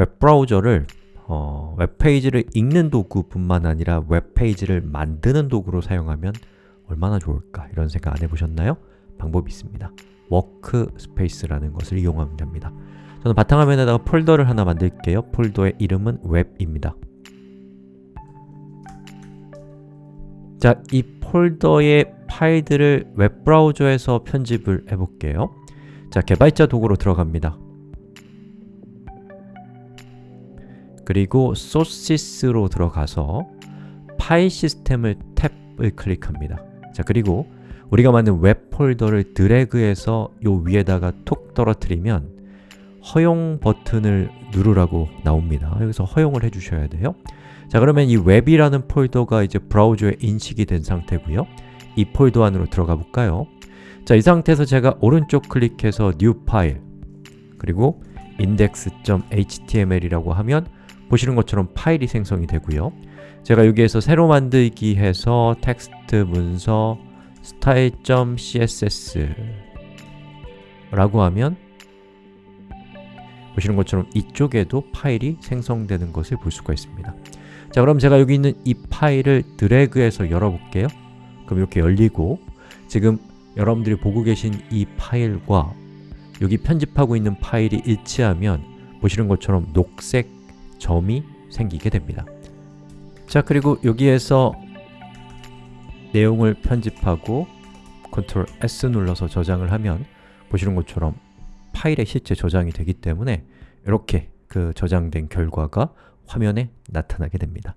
웹브라우저를 어, 웹페이지를 읽는 도구뿐만 아니라 웹페이지를 만드는 도구로 사용하면 얼마나 좋을까 이런 생각 안 해보셨나요? 방법이 있습니다. workspace라는 것을 이용하면 됩니다. 저는 바탕화면에다가 폴더를 하나 만들게요. 폴더의 이름은 웹입니다. 자, 이 폴더의 파일들을 웹브라우저에서 편집을 해볼게요. 자, 개발자 도구로 들어갑니다 그리고 소시스로 들어가서 파일 시스템을 탭을 클릭합니다. 자, 그리고 우리가 만든 웹 폴더를 드래그해서 요 위에다가 톡 떨어뜨리면 허용 버튼을 누르라고 나옵니다. 여기서 허용을 해주셔야 돼요. 자 그러면 이 웹이라는 폴더가 이제 브라우저에 인식이 된 상태고요. 이 폴더 안으로 들어가 볼까요? 자, 이 상태에서 제가 오른쪽 클릭해서 new 파일 그리고 index.html이라고 하면 보시는 것처럼 파일이 생성이 되고요. 제가 여기에서 새로 만들기 해서 텍스트 문서 style.css 라고 하면 보시는 것처럼 이쪽에도 파일이 생성되는 것을 볼 수가 있습니다. 자 그럼 제가 여기 있는 이 파일을 드래그해서 열어볼게요. 그럼 이렇게 열리고 지금 여러분들이 보고 계신 이 파일과 여기 편집하고 있는 파일이 일치하면 보시는 것처럼 녹색 점이 생기게 됩니다. 자 그리고 여기에서 내용을 편집하고 Ctrl S 눌러서 저장을 하면 보시는 것처럼 파일에 실제 저장이 되기 때문에 이렇게 그 저장된 결과가 화면에 나타나게 됩니다